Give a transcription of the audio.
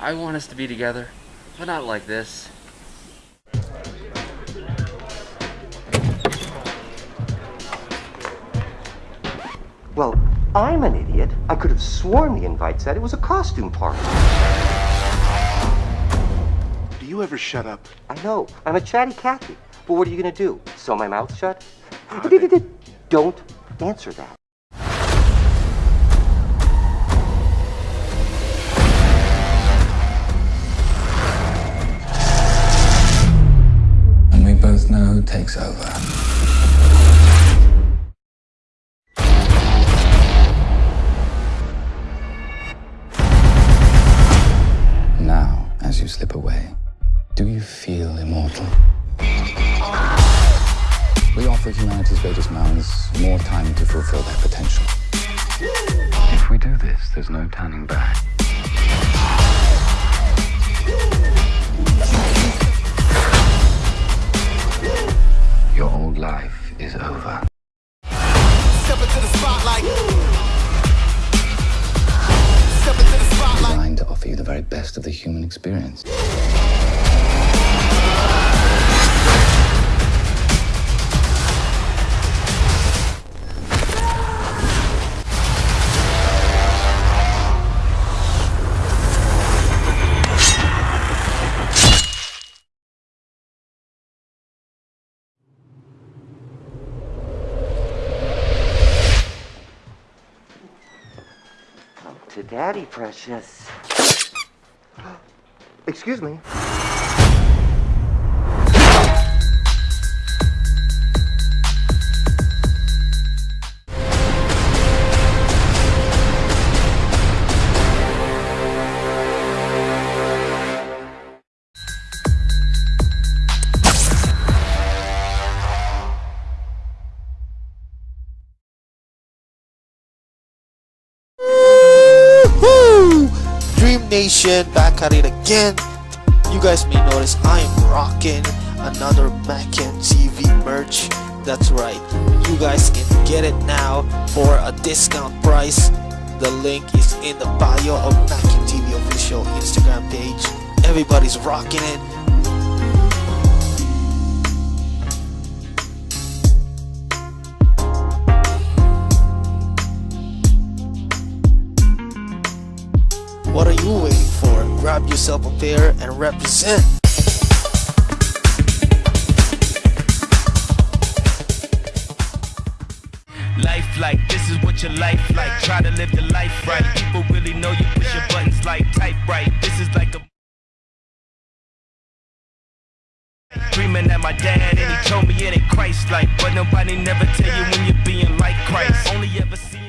I want us to be together, but not like this. Well, I'm an idiot. I could have sworn the invite said it was a costume party. Do you ever shut up? I know. I'm a chatty Cathy. But what are you gonna do? Sew my mouth shut? Don't answer that. Takes over. Now, as you slip away, do you feel immortal? We offer humanity's greatest minds more time to fulfill their potential. If we do this, there's no turning back. Spotlight. Step into the spotlight. Designed to offer you the very best of the human experience. To daddy, precious. Excuse me. Nation back at it again. You guys may notice I am rocking another Mac and TV merch. That's right. You guys can get it now for a discount price. The link is in the bio of Mac and TV official Instagram page. Everybody's rocking it. What are you waiting for? Grab yourself a pair and represent. Life like this is what your life like. Try to live the life right. People really know you push your buttons like type right. This is like a Dreaming at my dad and he told me it ain't Christ like But nobody never tell you when you're being like Christ Only ever seeing